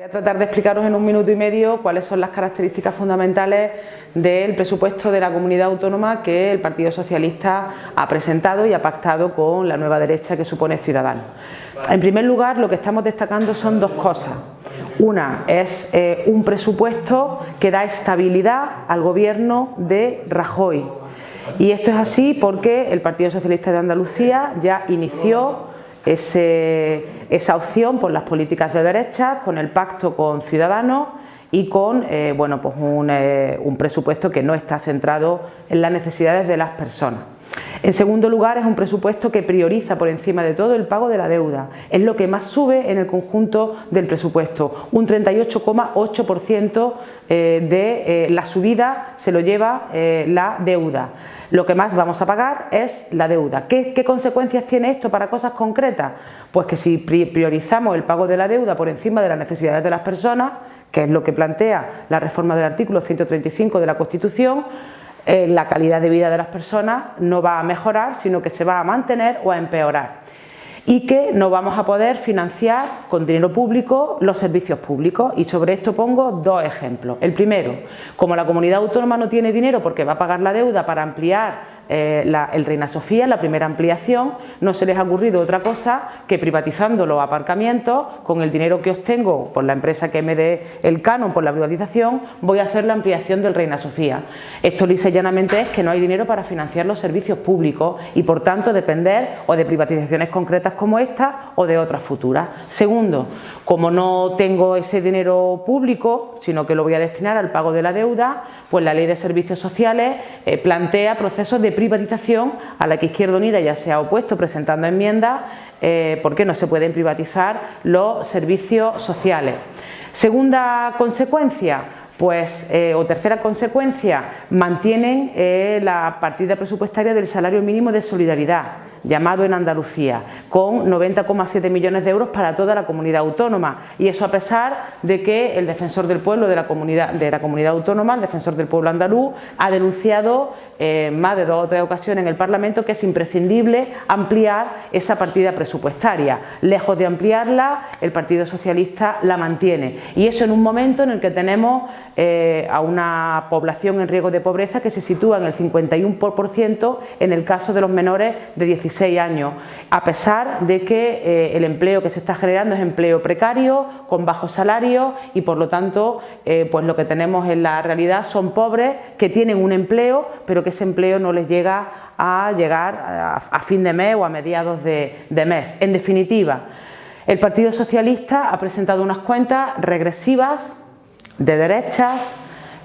Voy a tratar de explicaros en un minuto y medio cuáles son las características fundamentales del presupuesto de la comunidad autónoma que el Partido Socialista ha presentado y ha pactado con la nueva derecha que supone Ciudadanos. En primer lugar, lo que estamos destacando son dos cosas. Una es eh, un presupuesto que da estabilidad al gobierno de Rajoy. Y esto es así porque el Partido Socialista de Andalucía ya inició esa opción por las políticas de derecha, con el pacto con Ciudadanos y con eh, bueno, pues eh, un presupuesto que no está centrado en las necesidades de las personas. En segundo lugar, es un presupuesto que prioriza por encima de todo el pago de la deuda. Es lo que más sube en el conjunto del presupuesto. Un 38,8% eh, de eh, la subida se lo lleva eh, la deuda. Lo que más vamos a pagar es la deuda. ¿Qué, ¿Qué consecuencias tiene esto para cosas concretas? Pues que si priorizamos el pago de la deuda por encima de las necesidades de las personas, que es lo que plantea la reforma del artículo 135 de la Constitución, eh, la calidad de vida de las personas no va a mejorar, sino que se va a mantener o a empeorar y que no vamos a poder financiar con dinero público los servicios públicos y sobre esto pongo dos ejemplos. El primero, como la comunidad autónoma no tiene dinero porque va a pagar la deuda para ampliar eh, el Reina Sofía, la primera ampliación, no se les ha ocurrido otra cosa que privatizando los aparcamientos, con el dinero que obtengo por la empresa que me dé el canon por la privatización, voy a hacer la ampliación del Reina Sofía. Esto lisa y llanamente es que no hay dinero para financiar los servicios públicos y por tanto depender o de privatizaciones concretas como esta o de otras futuras. Segundo, como no tengo ese dinero público, sino que lo voy a destinar al pago de la deuda, pues la Ley de Servicios Sociales eh, plantea procesos de privatización a la que Izquierda Unida ya se ha opuesto presentando enmiendas eh, porque no se pueden privatizar los servicios sociales. Segunda consecuencia, pues, eh, o tercera consecuencia, mantienen eh, la partida presupuestaria del salario mínimo de solidaridad, llamado en Andalucía, con 90,7 millones de euros para toda la comunidad autónoma. Y eso a pesar de que el defensor del pueblo de la comunidad, de la comunidad autónoma, el defensor del pueblo andaluz, ha denunciado eh, más de dos o tres ocasiones en el Parlamento que es imprescindible ampliar esa partida presupuestaria. Lejos de ampliarla, el Partido Socialista la mantiene. Y eso en un momento en el que tenemos eh, a una población en riesgo de pobreza que se sitúa en el 51% en el caso de los menores de 16 años, a pesar de que eh, el empleo que se está generando es empleo precario, con bajos salarios y por lo tanto eh, pues lo que tenemos en la realidad son pobres que tienen un empleo pero que ese empleo no les llega a llegar a, fin de mes o a mediados de mes. En definitiva, el Partido Socialista ha presentado unas cuentas regresivas de derechas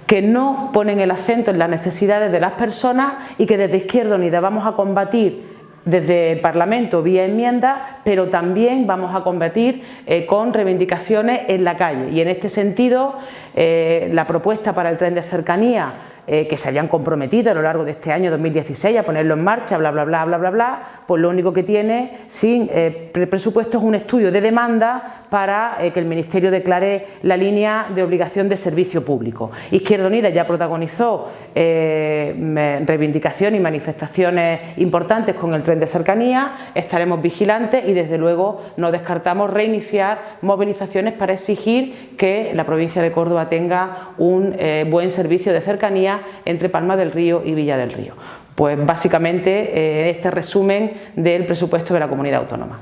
que no ponen el acento en las necesidades de las personas y que desde Izquierda Unida vamos a combatir desde el Parlamento vía enmienda, pero también vamos a combatir eh, con reivindicaciones en la calle. Y en este sentido, eh, la propuesta para el tren de cercanía eh, que se habían comprometido a lo largo de este año 2016 a ponerlo en marcha, bla, bla, bla, bla, bla, bla, pues lo único que tiene sin eh, presupuesto es un estudio de demanda para eh, que el Ministerio declare la línea de obligación de servicio público. Izquierda Unida ya protagonizó reivindicaciones y manifestaciones importantes con el tren de cercanía, estaremos vigilantes y desde luego no descartamos reiniciar movilizaciones para exigir que la provincia de Córdoba tenga un buen servicio de cercanía entre Palma del Río y Villa del Río. Pues básicamente eh, este resumen del presupuesto de la comunidad autónoma.